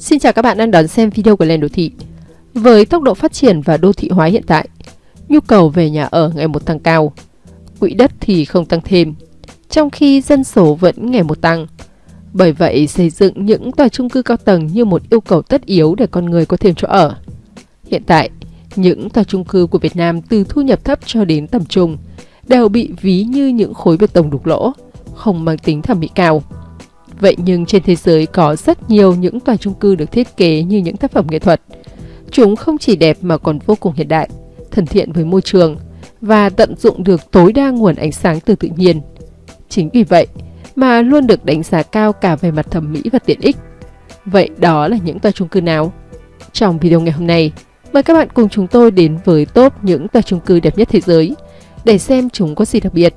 Xin chào các bạn đang đón xem video của Lên Đô Thị. Với tốc độ phát triển và đô thị hóa hiện tại, nhu cầu về nhà ở ngày một tăng cao, quỹ đất thì không tăng thêm, trong khi dân số vẫn ngày một tăng. Bởi vậy, xây dựng những tòa chung cư cao tầng như một yêu cầu tất yếu để con người có thêm chỗ ở. Hiện tại, những tòa chung cư của Việt Nam từ thu nhập thấp cho đến tầm trung đều bị ví như những khối bê tông đục lỗ, không mang tính thẩm mỹ cao. Vậy nhưng trên thế giới có rất nhiều những tòa chung cư được thiết kế như những tác phẩm nghệ thuật. Chúng không chỉ đẹp mà còn vô cùng hiện đại, thân thiện với môi trường và tận dụng được tối đa nguồn ánh sáng từ tự nhiên. Chính vì vậy mà luôn được đánh giá cao cả về mặt thẩm mỹ và tiện ích. Vậy đó là những tòa chung cư nào? Trong video ngày hôm nay, mời các bạn cùng chúng tôi đến với top những tòa chung cư đẹp nhất thế giới để xem chúng có gì đặc biệt.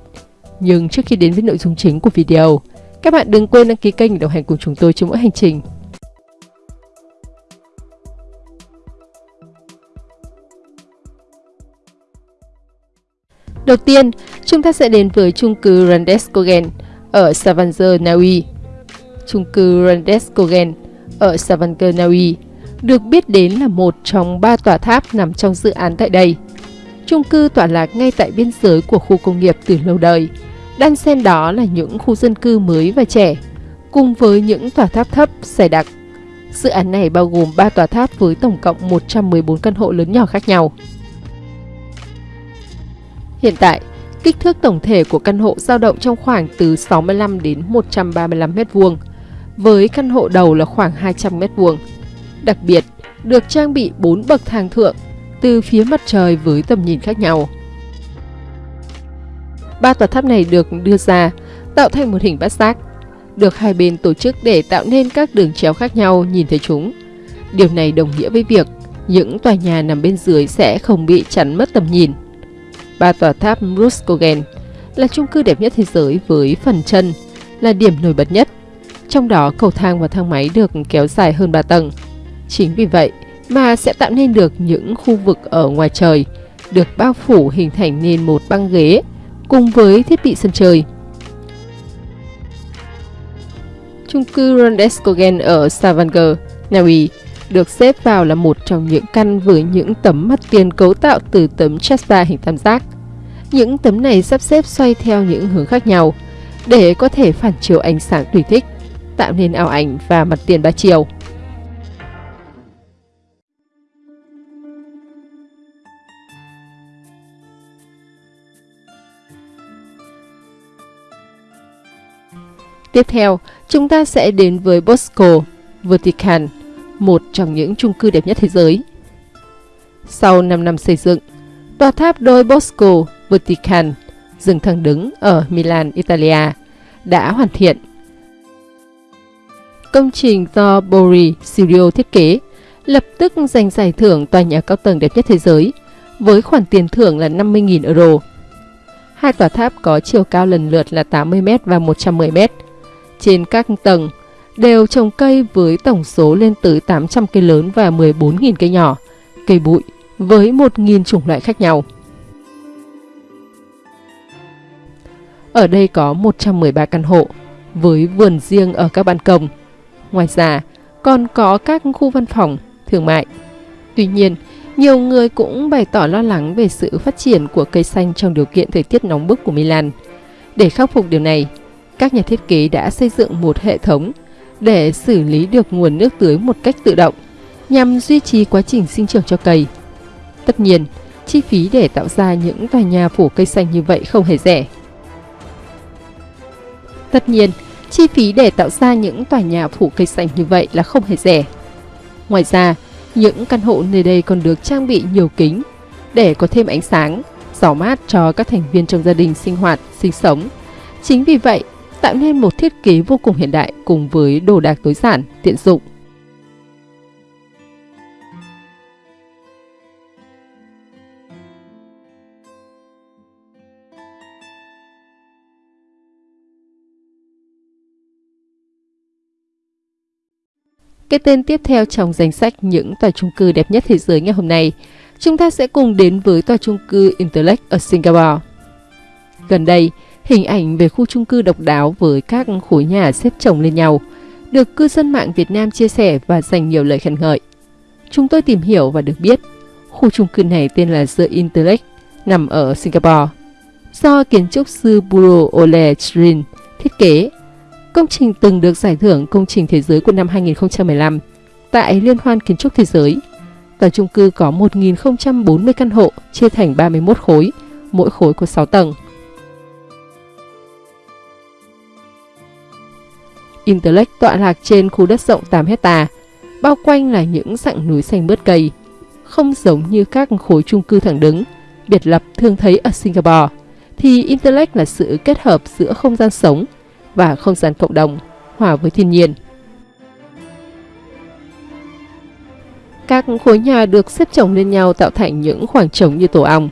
Nhưng trước khi đến với nội dung chính của video, các bạn đừng quên đăng ký kênh để đồng hành cùng chúng tôi trong mỗi hành trình. Đầu tiên, chúng ta sẽ đến với chung cư Randeskogen ở Stavanger, Na Uy. Chung cư Randeskogen ở Stavanger, Na Uy được biết đến là một trong ba tòa tháp nằm trong dự án tại đây. Chung cư tọa lạc ngay tại biên giới của khu công nghiệp từ lâu đời, Đan xen đó là những khu dân cư mới và trẻ, cùng với những tòa tháp thấp, dày đặc. Dự án này bao gồm 3 tòa tháp với tổng cộng 114 căn hộ lớn nhỏ khác nhau. Hiện tại, kích thước tổng thể của căn hộ dao động trong khoảng từ 65 đến 135 m2, với căn hộ đầu là khoảng 200 m2. Đặc biệt, được trang bị 4 bậc thang thượng từ phía mặt trời với tầm nhìn khác nhau. Ba tòa tháp này được đưa ra tạo thành một hình bát giác, được hai bên tổ chức để tạo nên các đường chéo khác nhau nhìn thấy chúng. Điều này đồng nghĩa với việc những tòa nhà nằm bên dưới sẽ không bị chắn mất tầm nhìn. Ba tòa tháp Ruskogen là chung cư đẹp nhất thế giới với phần chân là điểm nổi bật nhất. Trong đó cầu thang và thang máy được kéo dài hơn 3 tầng. Chính vì vậy mà sẽ tạo nên được những khu vực ở ngoài trời được bao phủ hình thành nên một băng ghế cùng với thiết bị sân chơi. Chung cư Rondeskogen ở Stavanger, Na Uy được xếp vào là một trong những căn với những tấm mặt tiền cấu tạo từ tấm chasta hình tam giác. Những tấm này sắp xếp xoay theo những hướng khác nhau để có thể phản chiếu ánh sáng tùy thích, tạo nên ảo ảnh và mặt tiền ba chiều. Tiếp theo, chúng ta sẽ đến với Bosco vatican một trong những chung cư đẹp nhất thế giới. Sau 5 năm xây dựng, tòa tháp đôi Bosco vatican dừng thẳng đứng ở Milan, Italia đã hoàn thiện. Công trình do Bori Studio thiết kế lập tức giành giải thưởng tòa nhà cao tầng đẹp nhất thế giới với khoản tiền thưởng là 50.000 euro. Hai tòa tháp có chiều cao lần lượt là 80m và 110m trên các tầng đều trồng cây với tổng số lên tới 800 cây lớn và 14.000 cây nhỏ, cây bụi với 1.000 chủng loại khác nhau. Ở đây có 113 căn hộ với vườn riêng ở các ban công. Ngoài ra, còn có các khu văn phòng, thương mại. Tuy nhiên, nhiều người cũng bày tỏ lo lắng về sự phát triển của cây xanh trong điều kiện thời tiết nóng bức của Milan. Để khắc phục điều này, các nhà thiết kế đã xây dựng một hệ thống để xử lý được nguồn nước tưới một cách tự động nhằm duy trì quá trình sinh trưởng cho cây. Tất nhiên, chi phí để tạo ra những tòa nhà phủ cây xanh như vậy không hề rẻ. Tất nhiên, chi phí để tạo ra những tòa nhà phủ cây xanh như vậy là không hề rẻ. Ngoài ra, những căn hộ nơi đây còn được trang bị nhiều kính để có thêm ánh sáng, gió mát cho các thành viên trong gia đình sinh hoạt, sinh sống. Chính vì vậy, tạo nên một thiết kế vô cùng hiện đại cùng với đồ đạc tối giản, tiện dụng. Cái tên tiếp theo trong danh sách những tòa chung cư đẹp nhất thế giới ngày hôm nay, chúng ta sẽ cùng đến với tòa chung cư Intellect ở Singapore. Gần đây, Hình ảnh về khu chung cư độc đáo với các khối nhà xếp chồng lên nhau được cư dân mạng Việt Nam chia sẻ và dành nhiều lời khen ngợi. Chúng tôi tìm hiểu và được biết, khu chung cư này tên là The Intellect, nằm ở Singapore. Do kiến trúc sư Buro Ole Trin thiết kế, công trình từng được giải thưởng công trình thế giới của năm 2015 tại Liên hoan Kiến trúc Thế giới. Tòa chung cư có 1.040 căn hộ chia thành 31 khối, mỗi khối có 6 tầng. Intellect tọa lạc trên khu đất rộng 8 hecta, bao quanh là những dặng núi xanh bớt cây, không giống như các khối chung cư thẳng đứng, biệt lập thường thấy ở Singapore, thì Intellect là sự kết hợp giữa không gian sống và không gian cộng đồng, hòa với thiên nhiên. Các khối nhà được xếp chồng lên nhau tạo thành những khoảng trống như tổ ong.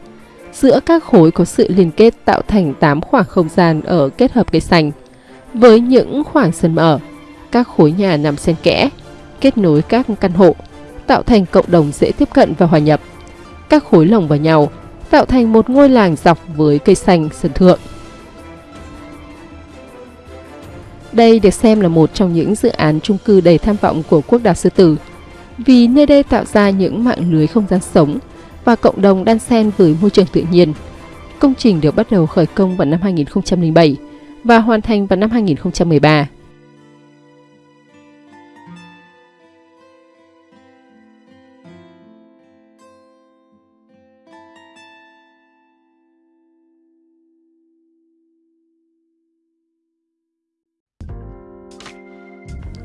Giữa các khối có sự liên kết tạo thành 8 khoảng không gian ở kết hợp cây xanh. Với những khoảng sân mở, các khối nhà nằm xen kẽ, kết nối các căn hộ, tạo thành cộng đồng dễ tiếp cận và hòa nhập. Các khối lồng vào nhau, tạo thành một ngôi làng dọc với cây xanh sân thượng. Đây được xem là một trong những dự án chung cư đầy tham vọng của quốc đảo Sư Tử, vì nơi đây tạo ra những mạng lưới không gian sống và cộng đồng đan xen với môi trường tự nhiên. Công trình được bắt đầu khởi công vào năm 2007 và hoàn thành vào năm 2013.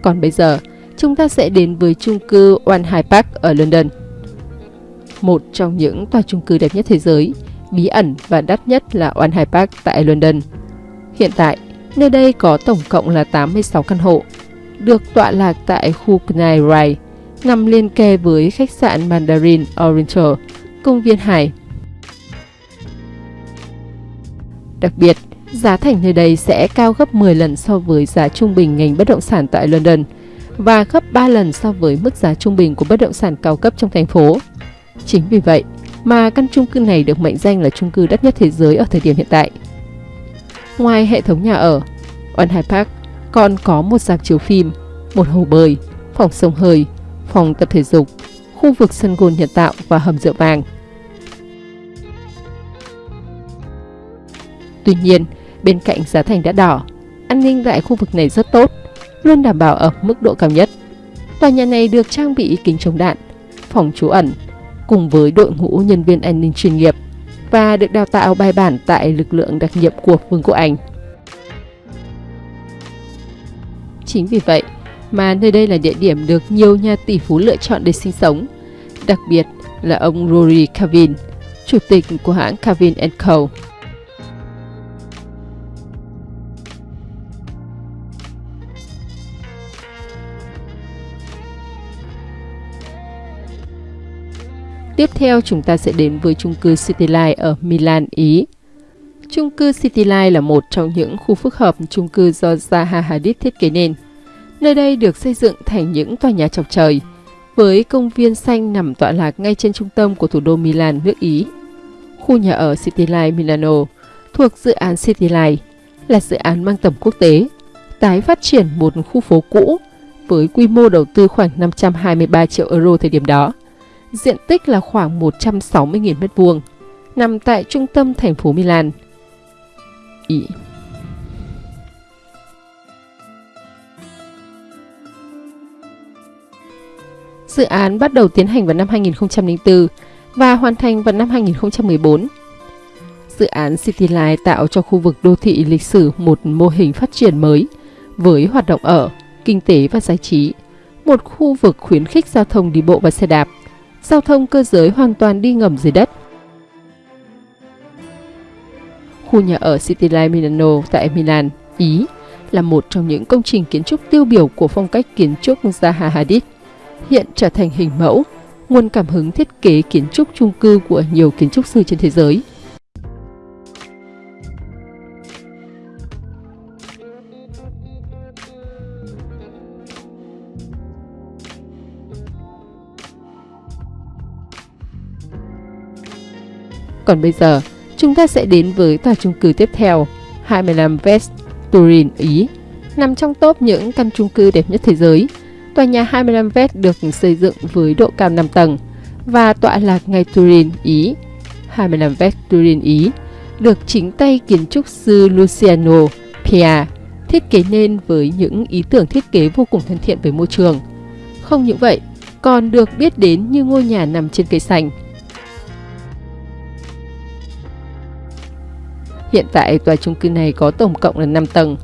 Còn bây giờ, chúng ta sẽ đến với chung cư One High Park ở London. Một trong những tòa chung cư đẹp nhất thế giới, bí ẩn và đắt nhất là One High Park tại London. Hiện tại, nơi đây có tổng cộng là 86 căn hộ, được tọa lạc tại khu Canary Rai, nằm liên kề với khách sạn Mandarin Oriental, công viên Hải. Đặc biệt, giá thành nơi đây sẽ cao gấp 10 lần so với giá trung bình ngành bất động sản tại London và gấp 3 lần so với mức giá trung bình của bất động sản cao cấp trong thành phố. Chính vì vậy mà căn chung cư này được mệnh danh là chung cư đắt nhất thế giới ở thời điểm hiện tại. Ngoài hệ thống nhà ở, One Hải Park còn có một dạp chiếu phim, một hồ bơi, phòng sông hơi, phòng tập thể dục, khu vực sân gôn nhân tạo và hầm rượu vàng. Tuy nhiên, bên cạnh giá thành đã đỏ, an ninh tại khu vực này rất tốt, luôn đảm bảo ở mức độ cao nhất. Tòa nhà này được trang bị kính chống đạn, phòng trú ẩn, cùng với đội ngũ nhân viên an ninh chuyên nghiệp và được đào tạo bài bản tại lực lượng đặc nhiệm của Vương quốc Anh. Chính vì vậy mà nơi đây là địa điểm được nhiều nhà tỷ phú lựa chọn để sinh sống, đặc biệt là ông Rory Calvin, chủ tịch của hãng Calvin Co. Tiếp theo chúng ta sẽ đến với chung cư Cityline ở Milan, Ý. Chung cư Cityline là một trong những khu phức hợp chung cư do Zaha Hadid thiết kế nên. Nơi đây được xây dựng thành những tòa nhà chọc trời, với công viên xanh nằm tọa lạc ngay trên trung tâm của thủ đô Milan, nước Ý. Khu nhà ở Cityline Milano thuộc dự án Cityline là dự án mang tầm quốc tế, tái phát triển một khu phố cũ với quy mô đầu tư khoảng 523 triệu euro thời điểm đó diện tích là khoảng 160.000 m2, nằm tại trung tâm thành phố Milan. Ý. Dự án bắt đầu tiến hành vào năm 2004 và hoàn thành vào năm 2014. Dự án Cityline tạo cho khu vực đô thị lịch sử một mô hình phát triển mới với hoạt động ở, kinh tế và giải trí, một khu vực khuyến khích giao thông đi bộ và xe đạp, giao thông cơ giới hoàn toàn đi ngầm dưới đất. Khu nhà ở Cityline Milano tại Milan, Ý là một trong những công trình kiến trúc tiêu biểu của phong cách kiến trúc Zaha Hadid, hiện trở thành hình mẫu, nguồn cảm hứng thiết kế kiến trúc chung cư của nhiều kiến trúc sư trên thế giới. Còn bây giờ, chúng ta sẽ đến với tòa chung cư tiếp theo, 25 West, Turin, Ý. Nằm trong top những căn chung cư đẹp nhất thế giới, tòa nhà 25 West được xây dựng với độ cao 5 tầng và tọa lạc ngay Turin, Ý. 25 West Turin, Ý được chính tay kiến trúc sư Luciano Pia thiết kế nên với những ý tưởng thiết kế vô cùng thân thiện với môi trường. Không những vậy, còn được biết đến như ngôi nhà nằm trên cây xanh. Hiện tại tòa chung cư này có tổng cộng là 5 tầng,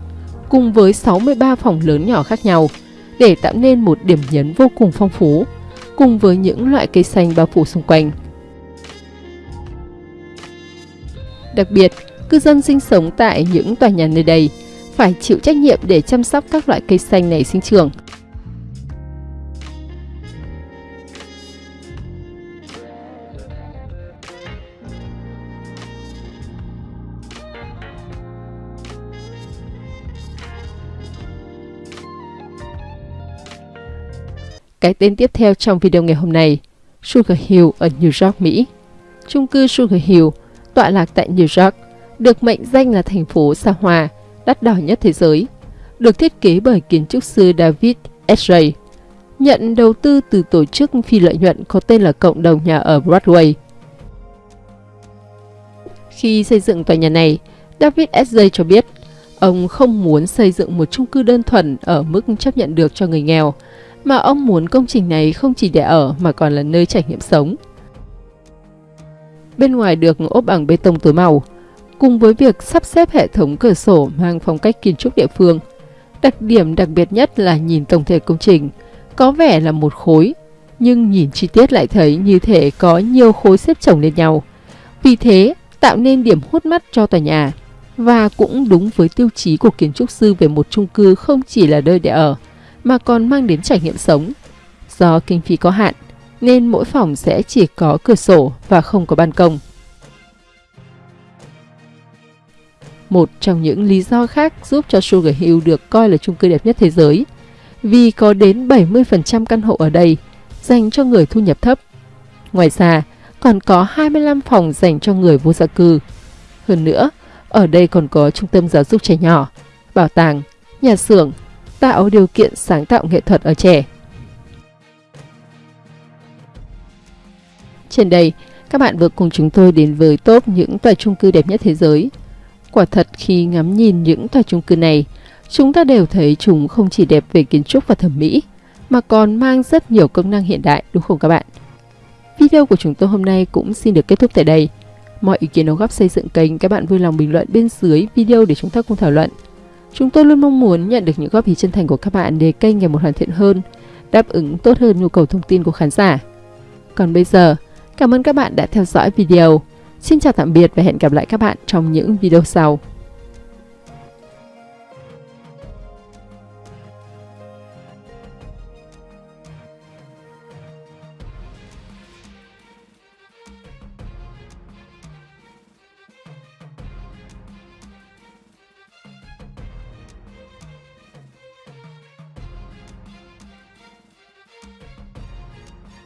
cùng với 63 phòng lớn nhỏ khác nhau, để tạo nên một điểm nhấn vô cùng phong phú, cùng với những loại cây xanh bao phủ xung quanh. Đặc biệt, cư dân sinh sống tại những tòa nhà nơi đây phải chịu trách nhiệm để chăm sóc các loại cây xanh này sinh trưởng. Cái tên tiếp theo trong video ngày hôm nay, Sugar Hill ở New York, Mỹ. Trung cư Sugar Hill, tọa lạc tại New York, được mệnh danh là thành phố xa hoa, đắt đỏ nhất thế giới, được thiết kế bởi kiến trúc sư David S. J. nhận đầu tư từ tổ chức phi lợi nhuận có tên là Cộng đồng nhà ở Broadway. Khi xây dựng tòa nhà này, David S. J. cho biết ông không muốn xây dựng một chung cư đơn thuần ở mức chấp nhận được cho người nghèo, mà ông muốn công trình này không chỉ để ở mà còn là nơi trải nghiệm sống. Bên ngoài được ốp bằng bê tông tối màu, cùng với việc sắp xếp hệ thống cửa sổ mang phong cách kiến trúc địa phương. Đặc điểm đặc biệt nhất là nhìn tổng thể công trình, có vẻ là một khối, nhưng nhìn chi tiết lại thấy như thể có nhiều khối xếp chồng lên nhau. Vì thế, tạo nên điểm hút mắt cho tòa nhà, và cũng đúng với tiêu chí của kiến trúc sư về một chung cư không chỉ là nơi để ở, mà còn mang đến trải nghiệm sống. Do kinh phí có hạn, nên mỗi phòng sẽ chỉ có cửa sổ và không có ban công. Một trong những lý do khác giúp cho Sugar Hill được coi là chung cư đẹp nhất thế giới, vì có đến 70% căn hộ ở đây dành cho người thu nhập thấp. Ngoài ra, còn có 25 phòng dành cho người vô gia cư. Hơn nữa, ở đây còn có trung tâm giáo dục trẻ nhỏ, bảo tàng, nhà xưởng, tạo điều kiện sáng tạo nghệ thuật ở trẻ. Trên đây, các bạn vừa cùng chúng tôi đến với top những tòa chung cư đẹp nhất thế giới. Quả thật khi ngắm nhìn những tòa chung cư này, chúng ta đều thấy chúng không chỉ đẹp về kiến trúc và thẩm mỹ, mà còn mang rất nhiều công năng hiện đại đúng không các bạn? Video của chúng tôi hôm nay cũng xin được kết thúc tại đây. Mọi ý kiến đóng góp xây dựng kênh các bạn vui lòng bình luận bên dưới video để chúng ta cùng thảo luận. Chúng tôi luôn mong muốn nhận được những góp ý chân thành của các bạn để kênh ngày một hoàn thiện hơn, đáp ứng tốt hơn nhu cầu thông tin của khán giả. Còn bây giờ, cảm ơn các bạn đã theo dõi video. Xin chào tạm biệt và hẹn gặp lại các bạn trong những video sau.